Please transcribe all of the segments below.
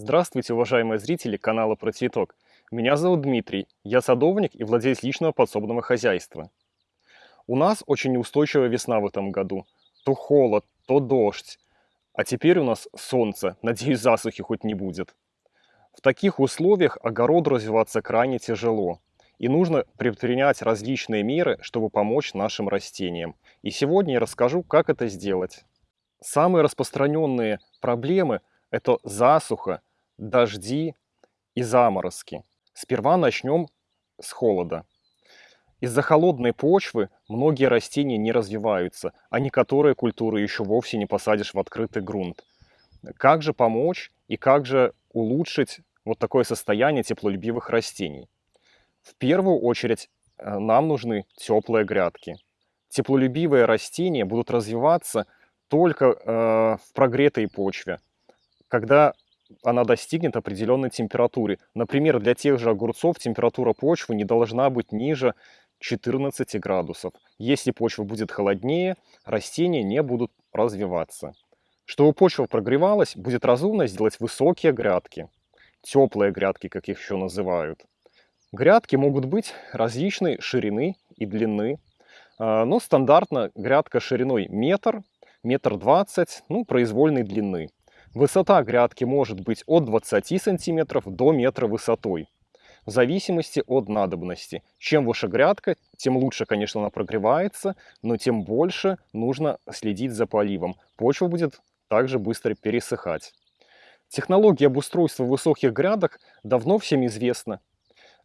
Здравствуйте, уважаемые зрители канала Про Цветок. Меня зовут Дмитрий, я садовник и владелец личного подсобного хозяйства. У нас очень неустойчивая весна в этом году. То холод, то дождь. А теперь у нас солнце, надеюсь, засухи хоть не будет. В таких условиях огороду развиваться крайне тяжело. И нужно предпринять различные меры, чтобы помочь нашим растениям. И сегодня я расскажу, как это сделать. Самые распространенные проблемы – это засуха, дожди и заморозки. Сперва начнем с холода. Из-за холодной почвы многие растения не развиваются, а некоторые культуры еще вовсе не посадишь в открытый грунт. Как же помочь и как же улучшить вот такое состояние теплолюбивых растений? В первую очередь э, нам нужны теплые грядки. Теплолюбивые растения будут развиваться только э, в прогретой почве, когда она достигнет определенной температуры. Например, для тех же огурцов температура почвы не должна быть ниже 14 градусов. Если почва будет холоднее, растения не будут развиваться. Чтобы почва прогревалась, будет разумно сделать высокие грядки. Теплые грядки, как их еще называют. Грядки могут быть различной ширины и длины. А, но стандартно грядка шириной метр, метр двадцать, ну, произвольной длины. Высота грядки может быть от 20 сантиметров до метра высотой, в зависимости от надобности. Чем выше грядка, тем лучше, конечно, она прогревается, но тем больше нужно следить за поливом. Почва будет также быстро пересыхать. Технология обустройства высоких грядок давно всем известна.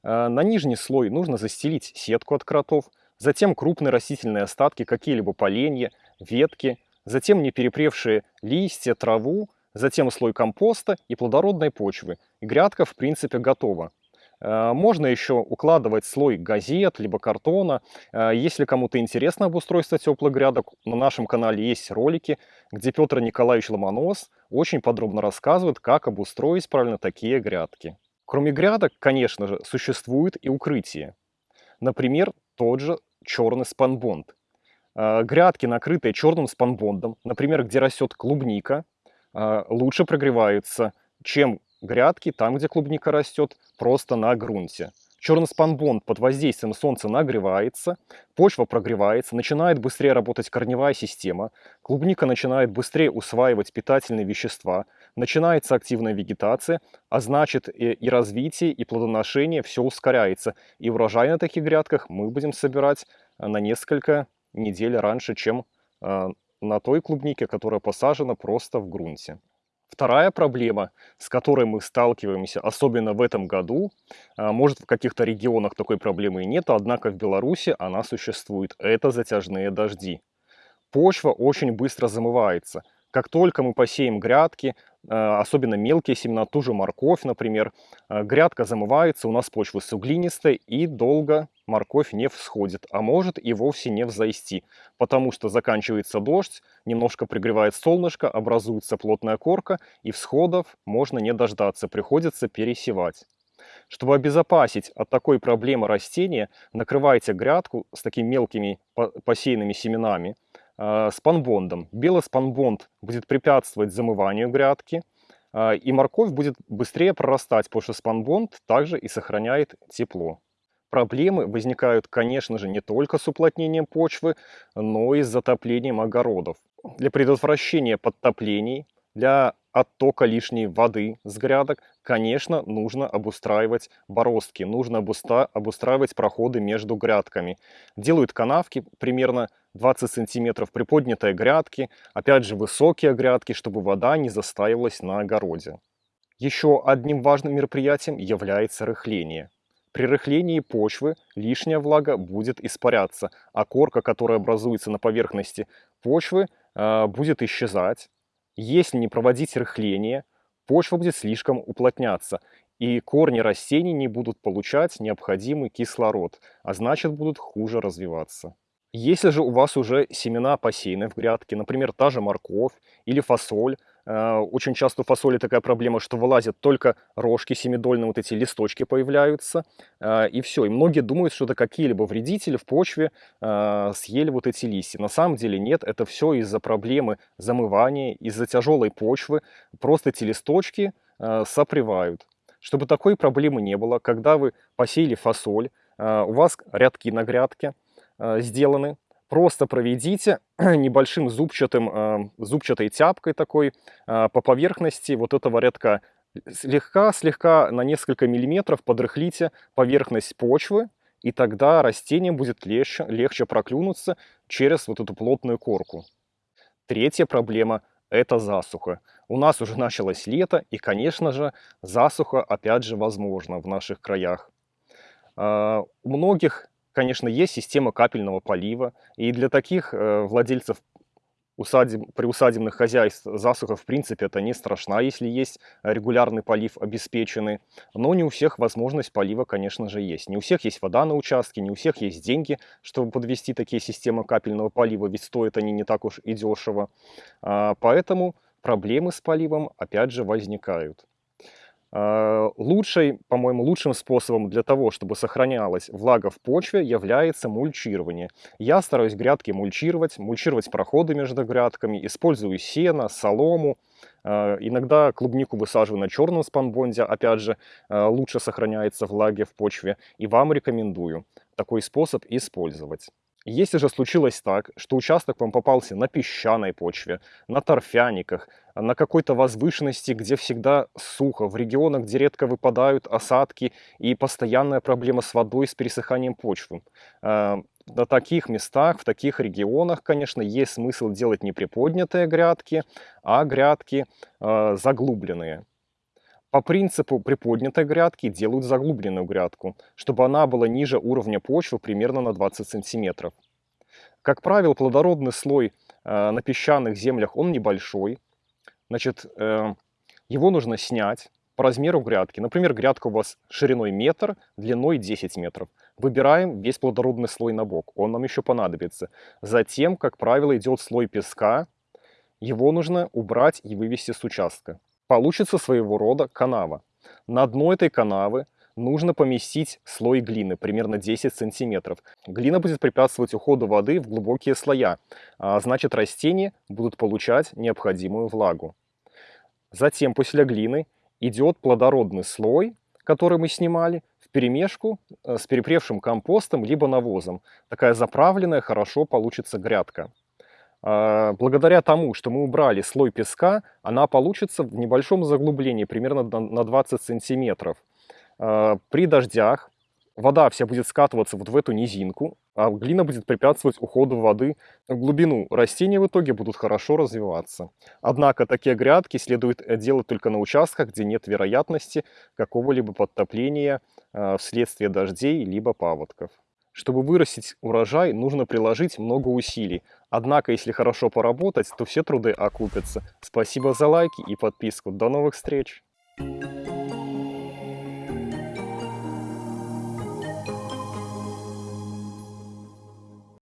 Э, на нижний слой нужно застелить сетку от кротов, затем крупные растительные остатки, какие-либо поленья, ветки, затем неперепревшие листья, траву, затем слой компоста и плодородной почвы. И грядка, в принципе, готова. Э, можно еще укладывать слой газет, либо картона. Э, если кому-то интересно обустройство теплых грядок, на нашем канале есть ролики, где Петр Николаевич Ломонос очень подробно рассказывает, как обустроить правильно такие грядки. Кроме грядок, конечно же, существует и укрытие. Например, тот же черный спанбонд. Э, грядки, накрытые черным спанбондом, например, где растет клубника, лучше прогреваются, чем грядки, там, где клубника растет, просто на грунте. Черный спанбонд под воздействием солнца нагревается, почва прогревается, начинает быстрее работать корневая система, клубника начинает быстрее усваивать питательные вещества, начинается активная вегетация, а значит и, и развитие, и плодоношение все ускоряется. И урожай на таких грядках мы будем собирать на несколько недель раньше, чем а, на той клубнике, которая посажена просто в грунте. Вторая проблема, с которой мы сталкиваемся, особенно в этом году, а, может в каких-то регионах такой проблемы и нет, однако в Беларуси она существует, это затяжные дожди. Почва очень быстро замывается. Как только мы посеем грядки, особенно мелкие семена, ту же морковь, например, а, грядка замывается, у нас почва суглинистая и долго морковь не всходит, а может и вовсе не взойти, потому что заканчивается дождь, немножко пригревает солнышко, образуется плотная корка, и всходов можно не дождаться, приходится пересевать. Чтобы обезопасить от такой проблемы растения, накрывайте грядку с такими мелкими посеянными семенами э, спанбондом. Белый спанбонд будет препятствовать замыванию грядки, э, и морковь будет быстрее прорастать, потому что спанбонд также и сохраняет тепло. Проблемы возникают, конечно же, не только с уплотнением почвы, но и с затоплением огородов. Для предотвращения подтоплений, для оттока лишней воды с грядок, конечно, нужно обустраивать бороздки, нужно обустраивать проходы между грядками. Делают канавки примерно 20 сантиметров приподнятые грядки, опять же высокие грядки, чтобы вода не застаивалась на огороде. Еще одним важным мероприятием является рыхление. При рыхлении почвы лишняя влага будет испаряться, а корка, которая образуется на поверхности почвы, э, будет исчезать. Если не проводить рыхление, почва будет слишком уплотняться, и корни растений не будут получать необходимый кислород, а значит будут хуже развиваться. Если же у вас уже семена посеяны в грядке, например, та же морковь или фасоль, Э, очень часто у фасоли такая проблема, что вылазят только рожки семидольные, вот эти листочки появляются, э, и все. И многие думают, что это какие-либо вредители в почве э, съели вот эти листья. На самом деле нет, это все из-за проблемы замывания, из-за тяжелой почвы. Просто эти листочки сопревают. Чтобы такой проблемы не было, когда вы посеяли фасоль, у вас рядки на грядке сделаны, просто проведите небольшим зубчатым, э, зубчатой тяпкой такой э, по поверхности вот этого рядка. Слегка-слегка на несколько миллиметров подрыхлите поверхность почвы, и тогда растениям будет легче, легче проклюнуться через вот эту плотную корку. Третья проблема – это засуха. У нас уже началось лето, и, конечно же, засуха опять же возможно в наших краях. У многих, конечно, есть система капельного полива, и для таких э, владельцев усадеб, приусадебных хозяйств засуха, в принципе, это не страшна, если есть регулярный полив обеспеченный. Но не у всех возможность полива, конечно же, есть. Не у всех есть вода на участке, не у всех есть деньги, чтобы подвести такие системы капельного полива, ведь стоят они не так уж и дешево. А, поэтому проблемы с поливом, опять же, возникают. А, лучшей, по-моему, лучшим способом для того, чтобы сохранялась влага в почве, является мульчирование. Я стараюсь грядки мульчировать, мульчировать проходы между грядками, использую сено, солому. А, иногда клубнику высаживаю на черном спанбонде, опять же, а, лучше сохраняется влага в почве. И вам рекомендую такой способ использовать. Если же случилось так, что участок вам попался на песчаной почве, на торфяниках, на какой-то возвышенности, где всегда сухо, в регионах, где редко выпадают осадки и постоянная проблема с водой, с пересыханием почвы, э, на таких местах, в таких регионах, конечно, есть смысл делать не приподнятые грядки, а грядки э, заглубленные. По принципу приподнятой грядки делают заглубленную грядку, чтобы она была ниже уровня почвы примерно на 20 сантиметров. Как правило, плодородный слой э, на песчаных землях, он небольшой. Значит, э, его нужно снять по размеру грядки. Например, грядка у вас шириной метр, длиной 10 метров. Выбираем весь плодородный слой на бок, он нам еще понадобится. Затем, как правило, идет слой песка. Его нужно убрать и вывести с участка получится своего рода канава. На дно этой канавы нужно поместить слой глины, примерно 10 сантиметров. Глина будет препятствовать уходу воды в глубокие слоя, а значит растения будут получать необходимую влагу. Затем после глины идет плодородный слой, который мы снимали, в перемешку э, с перепревшим компостом либо навозом. Такая заправленная хорошо получится грядка. А, благодаря тому, что мы убрали слой песка, она получится в небольшом заглублении, примерно на 20 сантиметров. А, при дождях вода вся будет скатываться вот в эту низинку, а глина будет препятствовать уходу воды в глубину. Растения в итоге будут хорошо развиваться. Однако такие грядки следует э, делать только на участках, где нет вероятности какого-либо подтопления а, вследствие дождей либо паводков. Чтобы вырастить урожай, нужно приложить много усилий. Однако, если хорошо поработать, то все труды окупятся. Спасибо за лайки и подписку. До новых встреч! Thank you.